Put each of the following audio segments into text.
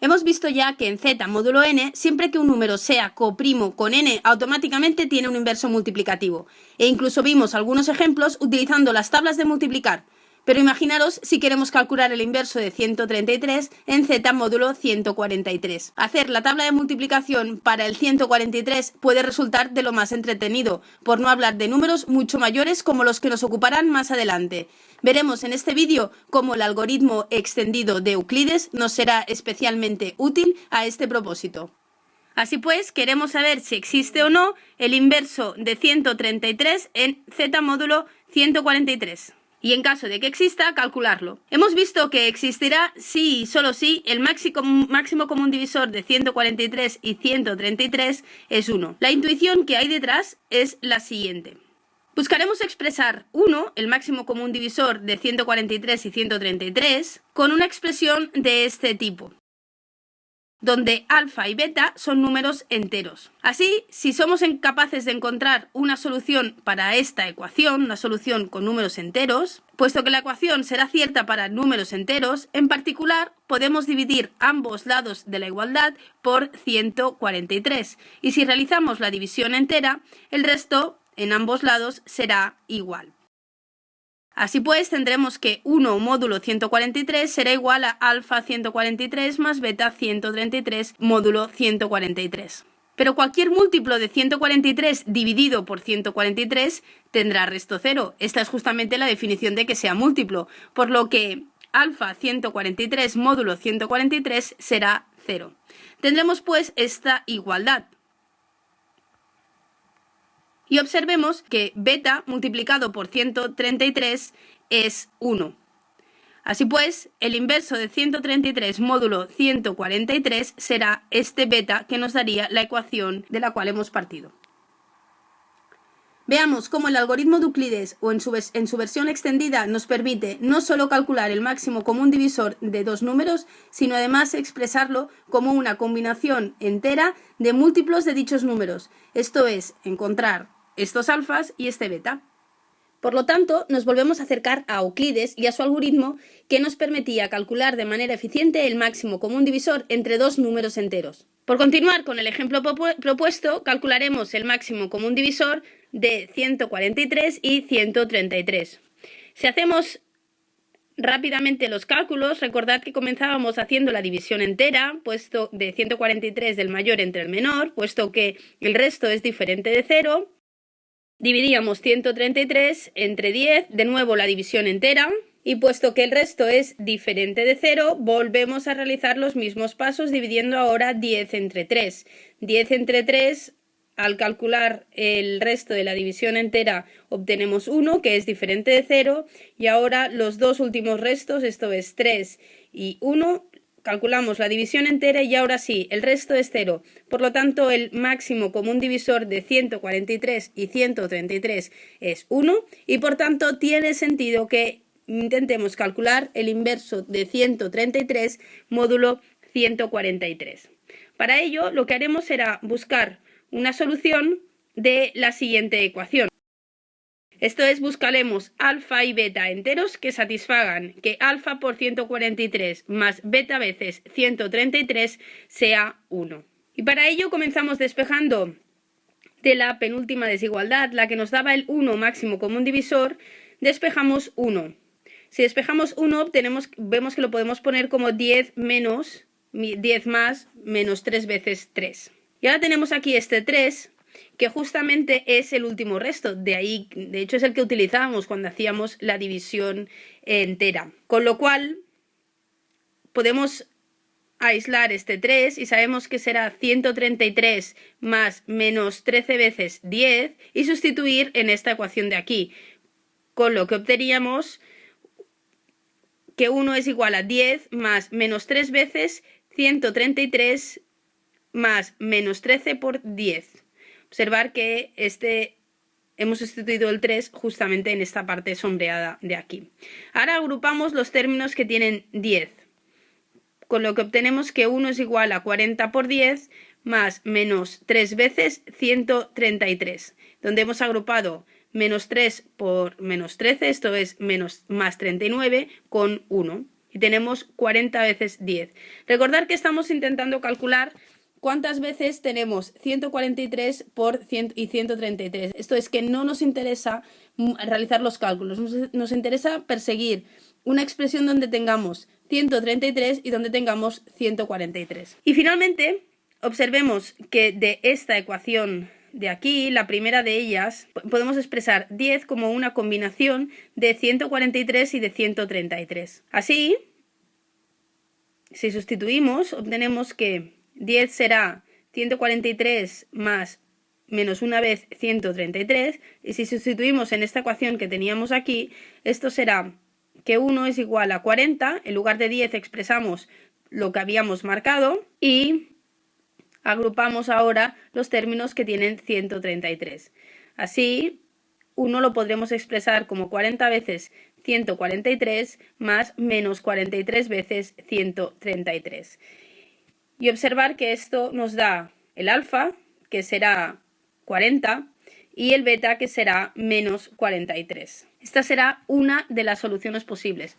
Hemos visto ya que en z módulo n, siempre que un número sea coprimo con n, automáticamente tiene un inverso multiplicativo. E incluso vimos algunos ejemplos utilizando las tablas de multiplicar. Pero imaginaros si queremos calcular el inverso de 133 en z módulo 143. Hacer la tabla de multiplicación para el 143 puede resultar de lo más entretenido, por no hablar de números mucho mayores como los que nos ocuparán más adelante. Veremos en este vídeo cómo el algoritmo extendido de Euclides nos será especialmente útil a este propósito. Así pues, queremos saber si existe o no el inverso de 133 en z módulo 143 y en caso de que exista, calcularlo. Hemos visto que existirá si y solo si el máximo, máximo común divisor de 143 y 133 es 1. La intuición que hay detrás es la siguiente. Buscaremos expresar 1, el máximo común divisor de 143 y 133, con una expresión de este tipo donde alfa y beta son números enteros. Así, si somos incapaces de encontrar una solución para esta ecuación, una solución con números enteros, puesto que la ecuación será cierta para números enteros, en particular podemos dividir ambos lados de la igualdad por 143. Y si realizamos la división entera, el resto en ambos lados será igual. Así pues, tendremos que 1 módulo 143 será igual a alfa 143 más beta 133 módulo 143. Pero cualquier múltiplo de 143 dividido por 143 tendrá resto cero. Esta es justamente la definición de que sea múltiplo, por lo que alfa 143 módulo 143 será cero. Tendremos pues esta igualdad. Y observemos que beta multiplicado por 133 es 1. Así pues, el inverso de 133 módulo 143 será este beta que nos daría la ecuación de la cual hemos partido. Veamos cómo el algoritmo de Euclides o en su, en su, versión extendida nos permite no solo calcular el máximo común divisor de dos números, sino además expresarlo como una combinación entera de múltiplos de dichos números, esto es, encontrar estos alfas y este beta. Por lo tanto, nos volvemos a acercar a Euclides y a su algoritmo que nos permitía calcular de manera eficiente el máximo común divisor entre dos números enteros. Por continuar con el ejemplo propuesto, calcularemos el máximo común divisor de 143 y 133. Si hacemos rápidamente los cálculos, recordad que comenzábamos haciendo la división entera, puesto de 143 del mayor entre el menor, puesto que el resto es diferente de 0, Dividíamos 133 entre 10, de nuevo la división entera, y puesto que el resto es diferente de 0, volvemos a realizar los mismos pasos dividiendo ahora 10 entre 3. 10 entre 3, al calcular el resto de la división entera, obtenemos 1, que es diferente de 0, y ahora los dos últimos restos, esto es 3 y 1, calculamos la división entera y ahora sí, el resto es cero. Por lo tanto, el máximo común divisor de 143 y 133 es 1 y por tanto tiene sentido que intentemos calcular el inverso de 133 módulo 143. Para ello, lo que haremos será buscar una solución de la siguiente ecuación. Esto es, buscaremos alfa y beta enteros que satisfagan que alfa por 143 más beta veces 133 sea 1. Y para ello comenzamos despejando de la penúltima desigualdad, la que nos daba el 1 máximo común divisor, despejamos 1. Si despejamos 1, obtenemos, vemos que lo podemos poner como 10 menos 10 más menos 3 veces 3. Y ahora tenemos aquí este 3 que justamente es el último resto. De ahí, de hecho, es el que utilizábamos cuando hacíamos la división entera. Con lo cual, podemos aislar este 3 y sabemos que será 133 más menos 13 veces 10 y sustituir en esta ecuación de aquí. Con lo que obteníamos que 1 es igual a 10 más menos 3 veces 133 más menos 13 por 10 observar que este hemos sustituido el 3 justamente en esta parte sombreada de aquí. Ahora agrupamos los términos que tienen 10, con lo que obtenemos que 1 es igual a 40 por 10 más menos 3 veces 133, donde hemos agrupado menos 3 por menos 13, esto es menos más 39 con 1. y tenemos 40 veces 10. Recordar que estamos intentando calcular cuántas veces tenemos 143 por 100 y 133. Esto es que no nos interesa realizar los cálculos, nos, interesa perseguir una expresión donde tengamos 133 y donde tengamos 143. Y finalmente, observemos que de esta ecuación de aquí, la primera de ellas, podemos expresar 10 como una combinación de 143 y de 133. Así, si sustituimos, obtenemos que 10 será 143 más menos una vez 133, y si sustituimos en esta ecuación que teníamos aquí, esto será que 1 es igual a 40, en lugar de 10 expresamos lo que habíamos marcado, y agrupamos ahora los términos que tienen 133. Así, 1 lo podremos expresar como 40 veces 143 más menos 43 veces 133. Y observar que esto nos da el alfa, que será 40, y el beta, que será menos 43. Esta será una de las soluciones posibles.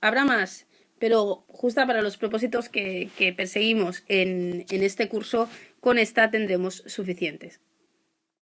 Habrá más, pero justa para los propósitos que, perseguimos en, en este curso, con esta tendremos suficientes.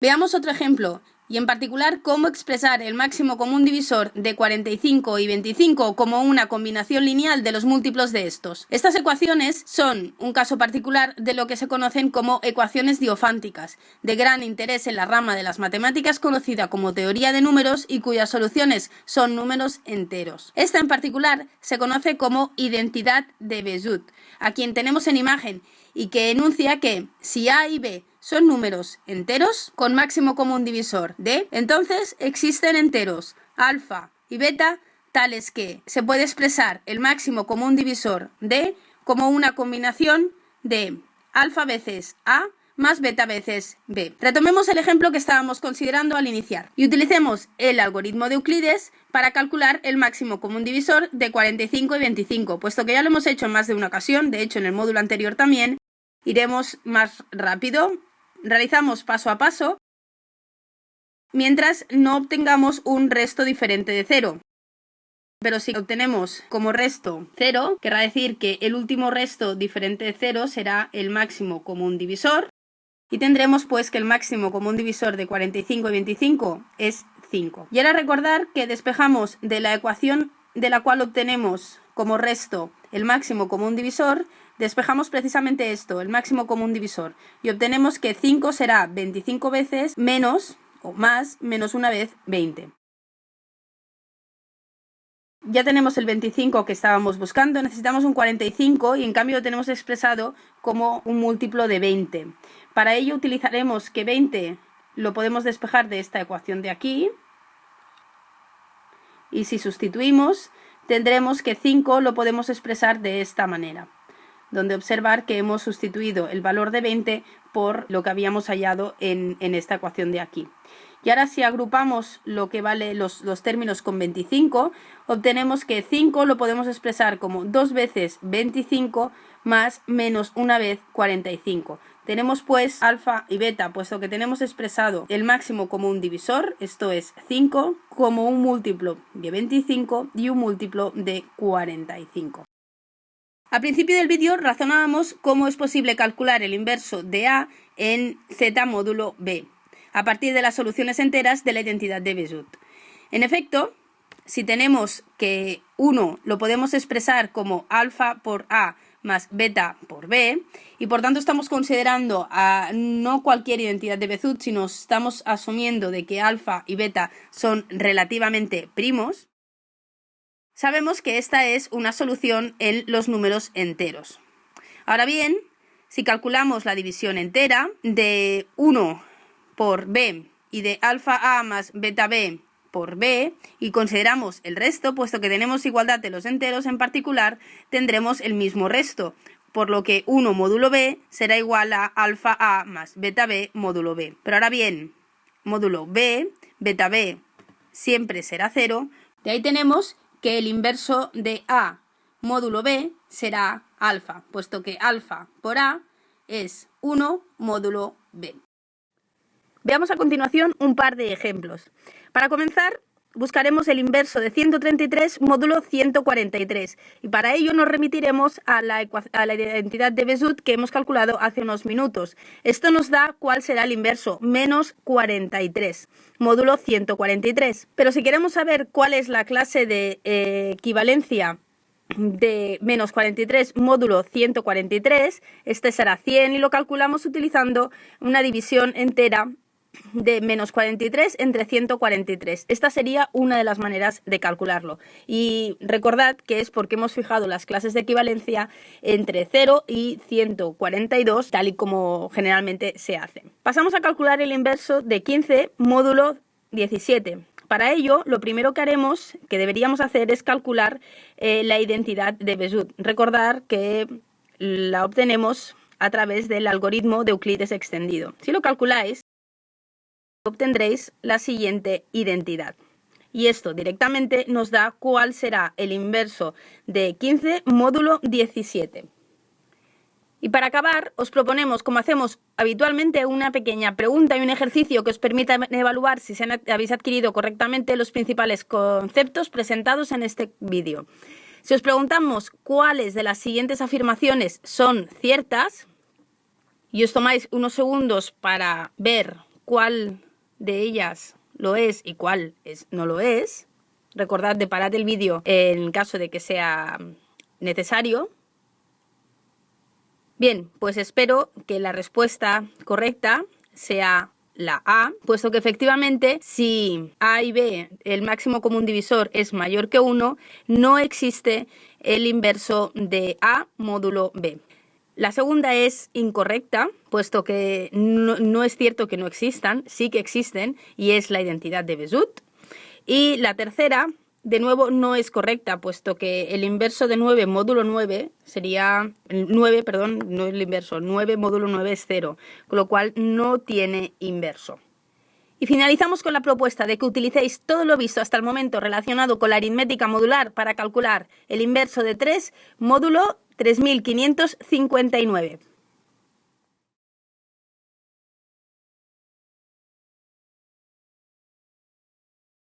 Veamos otro ejemplo y en particular cómo expresar el máximo común divisor de 45 y 25 como una combinación lineal de los múltiplos de estos. Estas ecuaciones son un caso particular de lo que se conocen como ecuaciones diofánticas, de gran interés en la rama de las matemáticas conocida como teoría de números y cuyas soluciones son números enteros. Esta en particular se conoce como identidad de Bézout, a quien tenemos en imagen y que enuncia que si A y B son números enteros con máximo común divisor de, entonces existen enteros alfa y beta tales que se puede expresar el máximo común divisor de como una combinación de alfa veces A más beta veces B. Retomemos el ejemplo que estábamos considerando al iniciar. Y utilicemos el algoritmo de Euclides para calcular el máximo común divisor de 45 y 25, puesto que ya lo hemos hecho en más de una ocasión, de hecho en el módulo anterior también, iremos más rápido realizamos paso a paso mientras no obtengamos un resto diferente de cero. Pero si obtenemos como resto 0, querrá decir que el último resto diferente de 0 será el máximo común divisor y tendremos pues que el máximo común divisor de 45 y 25 es 5. Y ahora recordar que despejamos de la ecuación de la cual obtenemos como resto el máximo común divisor, despejamos precisamente esto, el máximo común divisor, y obtenemos que 5 será 25 veces menos o más menos una vez 20. Ya tenemos el 25 que estábamos buscando, necesitamos un 45 y en cambio lo tenemos expresado como un múltiplo de 20. Para ello utilizaremos que 20 lo podemos despejar de esta ecuación de aquí y si sustituimos tendremos que 5 lo podemos expresar de esta manera donde observar que hemos sustituido el valor de 20 por lo que habíamos hallado en, esta ecuación de aquí. Y ahora si agrupamos lo que vale los, los, términos con 25, obtenemos que 5 lo podemos expresar como 2 veces 25 más menos una vez 45. Tenemos pues alfa y beta, puesto que tenemos expresado el máximo como un divisor, esto es 5, como un múltiplo de 25 y un múltiplo de 45. Al principio del vídeo razonábamos cómo es posible calcular el inverso de A en Z módulo B, a partir de las soluciones enteras de la identidad de Bézout. En efecto, si tenemos que 1 lo podemos expresar como alfa por A más beta por B, y por tanto estamos considerando a no cualquier identidad de Bézout, sino estamos asumiendo de que alfa y beta son relativamente primos, Sabemos que esta es una solución en los números enteros. Ahora bien, si calculamos la división entera de 1 por b y de alfa a más beta b por b y consideramos el resto, puesto que tenemos igualdad de los enteros en particular, tendremos el mismo resto, por lo que 1 módulo b será igual a alfa a más beta b módulo b. Pero ahora bien, módulo b, beta b siempre será 0, de ahí tenemos que el inverso de A módulo B será alfa, puesto que alfa por A es 1 módulo B. Veamos a continuación un par de ejemplos. Para comenzar, buscaremos el inverso de 133 módulo 143 y para ello nos remitiremos a la, identidad de Besut que hemos calculado hace unos minutos. Esto nos da cuál será el inverso, menos 43, módulo 143. Pero si queremos saber cuál es la clase de eh, equivalencia de menos 43 módulo 143, este será 100 y lo calculamos utilizando una división entera de menos 43 entre 143. Esta sería una de las maneras de calcularlo. Y recordad que es porque hemos fijado las clases de equivalencia entre 0 y 142, tal y como generalmente se hace. Pasamos a calcular el inverso de 15 módulo 17. Para ello, lo primero que haremos, que deberíamos hacer, es calcular eh, la identidad de Besut. Recordar que la obtenemos a través del algoritmo de Euclides extendido. Si lo calculáis, obtendréis la siguiente identidad. Y esto directamente nos da cuál será el inverso de 15 módulo 17. Y para acabar, os proponemos, como hacemos habitualmente, una pequeña pregunta y un ejercicio que os permita evaluar si habéis adquirido correctamente los principales conceptos presentados en este vídeo. Si os preguntamos cuáles de las siguientes afirmaciones son ciertas, y os tomáis unos segundos para ver cuál de ellas lo es y cuál es, no lo es, recordad de parar el vídeo en caso de que sea necesario, Bien, pues espero que la respuesta correcta sea la A, puesto que efectivamente si A y B, el máximo común divisor es mayor que 1, no existe el inverso de A módulo B. La segunda es incorrecta, puesto que no, es cierto que no existan, sí que existen, y es la identidad de Besut. Y la tercera de nuevo no es correcta, puesto que el inverso de 9 módulo 9 sería, 9, perdón, no el inverso, 9 módulo 9 es 0, con lo cual no tiene inverso. Y finalizamos con la propuesta de que utilicéis todo lo visto hasta el momento relacionado con la aritmética modular para calcular el inverso de 3 módulo 3559.